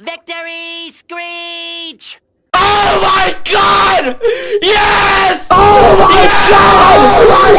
Victory Screech! Oh my god! Yes! Oh my god! Oh my!